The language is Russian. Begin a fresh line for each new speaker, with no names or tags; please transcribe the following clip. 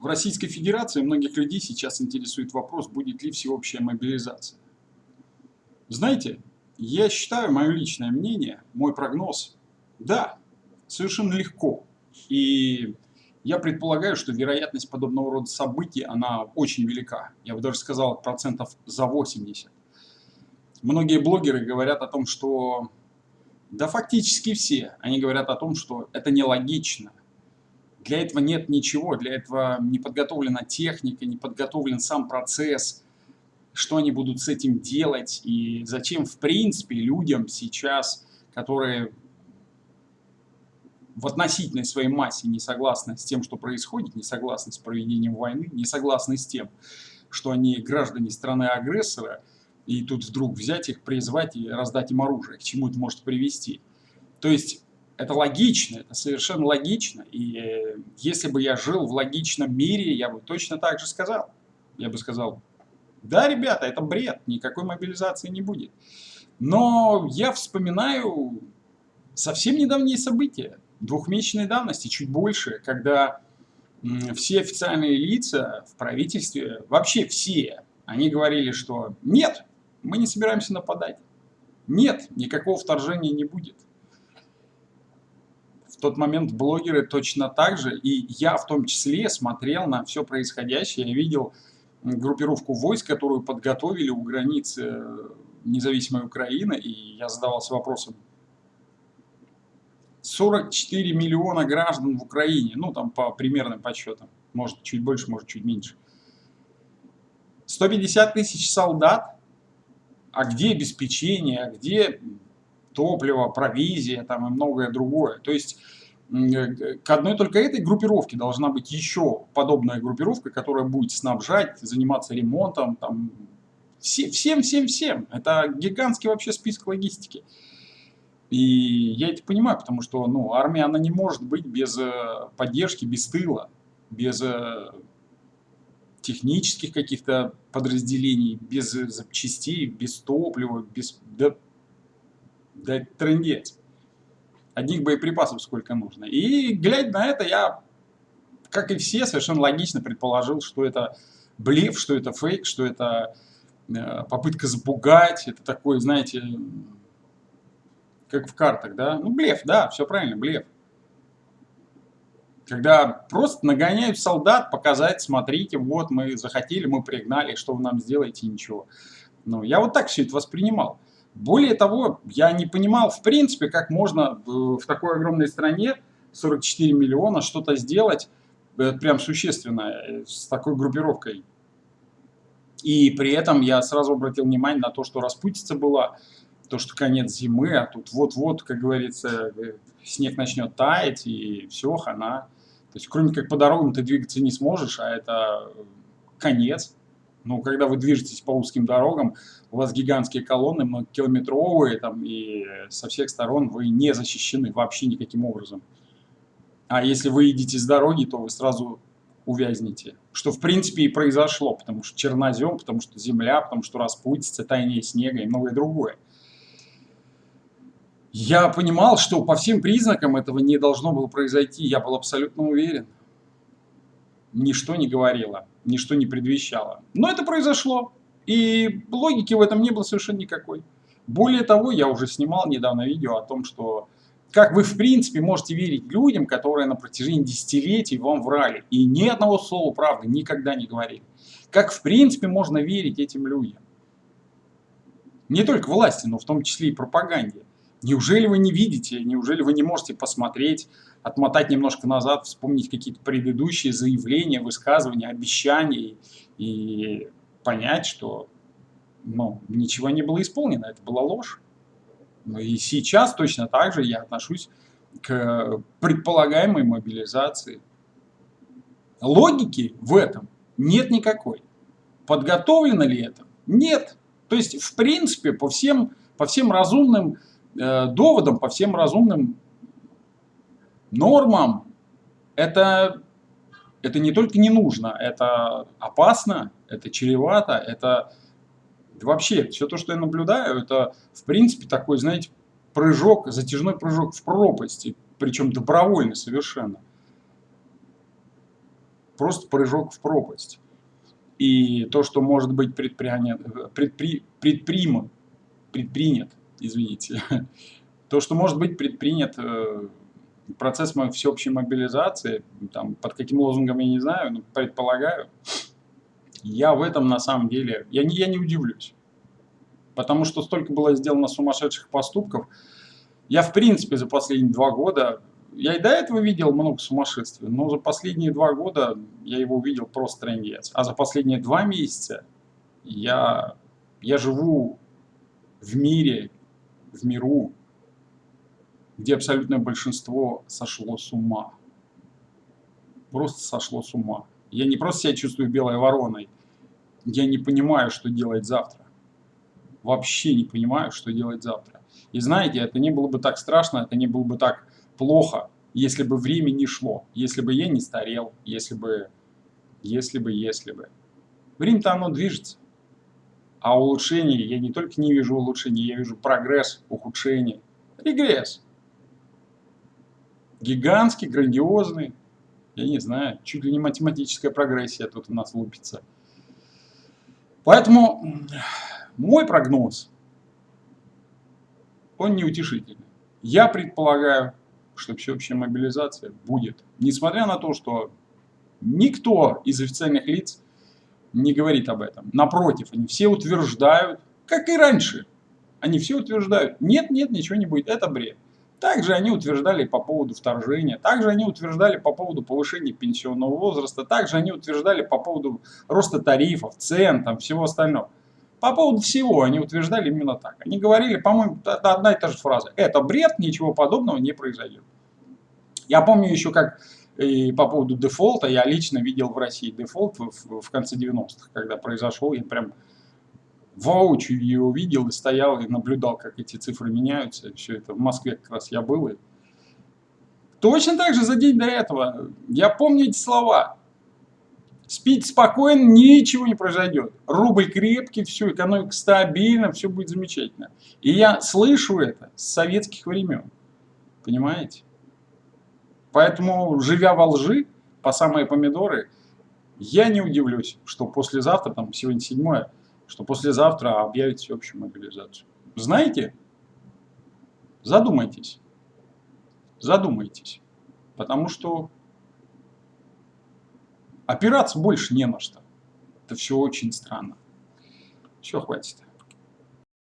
В Российской Федерации многих людей сейчас интересует вопрос, будет ли всеобщая мобилизация. Знаете, я считаю, мое личное мнение, мой прогноз, да, совершенно легко. И я предполагаю, что вероятность подобного рода событий, она очень велика. Я бы даже сказал, процентов за 80. Многие блогеры говорят о том, что... Да фактически все. Они говорят о том, что это нелогично. Для этого нет ничего, для этого не подготовлена техника, не подготовлен сам процесс, что они будут с этим делать и зачем в принципе людям сейчас, которые в относительной своей массе не согласны с тем, что происходит, не согласны с проведением войны, не согласны с тем, что они граждане страны-агрессора, и тут вдруг взять их, призвать и раздать им оружие, к чему это может привести. То есть это логично, это совершенно логично. И э, если бы я жил в логичном мире, я бы точно так же сказал. Я бы сказал, да, ребята, это бред, никакой мобилизации не будет. Но я вспоминаю совсем недавние события, двухмесячной давности, чуть больше, когда все официальные лица в правительстве, вообще все, они говорили, что нет, мы не собираемся нападать. Нет, никакого вторжения не будет тот момент блогеры точно так же, и я в том числе смотрел на все происходящее, я видел группировку войск, которую подготовили у границы э, независимой Украины, и я задавался вопросом, 44 миллиона граждан в Украине, ну там по примерным подсчетам, может чуть больше, может чуть меньше. 150 тысяч солдат, а где обеспечение, а где топливо, провизия там и многое другое. То есть э, к одной только этой группировке должна быть еще подобная группировка, которая будет снабжать, заниматься ремонтом, там, все, всем, всем, всем. Это гигантский вообще список логистики. И я это понимаю, потому что ну, армия она не может быть без э, поддержки, без тыла, без э, технических каких-то подразделений, без запчастей, без топлива, без... Да, да трендец. Одних боеприпасов сколько нужно. И глядя на это, я, как и все, совершенно логично предположил, что это блеф, что это фейк, что это э, попытка запугать. Это такой, знаете, как в картах, да? Ну, блеф, да, все правильно, блеф. Когда просто нагоняют солдат, показать, смотрите, вот мы захотели, мы пригнали, что вы нам сделаете, ничего. Ну, я вот так все это воспринимал. Более того, я не понимал, в принципе, как можно в такой огромной стране, 44 миллиона, что-то сделать э, прям существенное э, с такой группировкой. И при этом я сразу обратил внимание на то, что распутица была, то, что конец зимы, а тут вот-вот, как говорится, э, снег начнет таять, и все, хана. То есть, кроме как по дорогам ты двигаться не сможешь, а это конец. Но когда вы движетесь по узким дорогам, у вас гигантские колонны, многокилометровые, там, и со всех сторон вы не защищены вообще никаким образом. А если вы идете с дороги, то вы сразу увязнете. Что в принципе и произошло, потому что чернозем, потому что земля, потому что распутится, таяние снега и многое другое. Я понимал, что по всем признакам этого не должно было произойти, я был абсолютно уверен. Ничто не говорило ничто не предвещало. Но это произошло, и логики в этом не было совершенно никакой. Более того, я уже снимал недавно видео о том, что как вы в принципе можете верить людям, которые на протяжении десятилетий вам врали и ни одного слова правды никогда не говорили. Как в принципе можно верить этим людям? Не только власти, но в том числе и пропаганде. Неужели вы не видите, неужели вы не можете посмотреть отмотать немножко назад, вспомнить какие-то предыдущие заявления, высказывания, обещания и понять, что ну, ничего не было исполнено, это была ложь. Ну и сейчас точно так же я отношусь к предполагаемой мобилизации. Логики в этом нет никакой. Подготовлено ли это? Нет. То есть, в принципе, по всем, по всем разумным э, доводам, по всем разумным нормам, это, это не только не нужно, это опасно, это чревато, это, вообще все то, что я наблюдаю, это в принципе такой, знаете, прыжок, затяжной прыжок в пропасть, причем добровольный совершенно. просто прыжок в пропасть. И то, что может быть предпринят, предпри, предприм, предпринят, извините, то, что может быть предпринят э, процесс всеобщей мобилизации, там, под каким лозунгом я не знаю, но предполагаю, я в этом на самом деле, я не, я не удивлюсь. Потому что столько было сделано сумасшедших поступков. Я в принципе за последние два года, я и до этого видел много сумасшествия, но за последние два года я его увидел просто трендец. А за последние два месяца я, я живу в мире, в миру, где абсолютное большинство сошло с ума. Просто сошло с ума. Я не просто себя чувствую белой вороной, я не понимаю, что делать завтра. Вообще не понимаю, что делать завтра. И знаете, это не было бы так страшно, это не было бы так плохо, если бы время не шло, если бы я не старел, если бы, если бы, если бы. Время-то оно движется. А улучшений, я не только не вижу улучшений, я вижу прогресс, ухудшение, регресс гигантский, грандиозный, я не знаю, чуть ли не математическая прогрессия тут у нас лупится. Поэтому мой прогноз, он неутешительный. Я предполагаю, что всеобщая мобилизация будет, несмотря на то, что никто из официальных лиц не говорит об этом. Напротив, они все утверждают, как и раньше, они все утверждают, нет, нет, ничего не будет, это бред. Также они утверждали по поводу вторжения, также они утверждали по поводу повышения пенсионного возраста, также они утверждали по поводу роста тарифов, цен, там, всего остального. По поводу всего они утверждали именно так. Они говорили, по-моему, одна и та же фраза. Это бред, ничего подобного не произойдет. Я помню еще, как и по поводу дефолта, я лично видел в России дефолт в, в конце 90-х, когда произошел, я прям воочию ее увидел и стоял и наблюдал, как эти цифры меняются. Все это в Москве как раз я был. И... Точно так же за день до этого. Я помню эти слова. Спите спокойно, ничего не произойдет. Рубль крепкий, все, экономика стабильна, все будет замечательно. И я слышу это с советских времен. Понимаете? Поэтому, живя во лжи, по самые помидоры, я не удивлюсь, что послезавтра, там сегодня седьмое, что послезавтра объявят всеобщую мобилизацию. Знаете? Задумайтесь. Задумайтесь. Потому что опираться больше не на что. Это все очень странно. Все, хватит.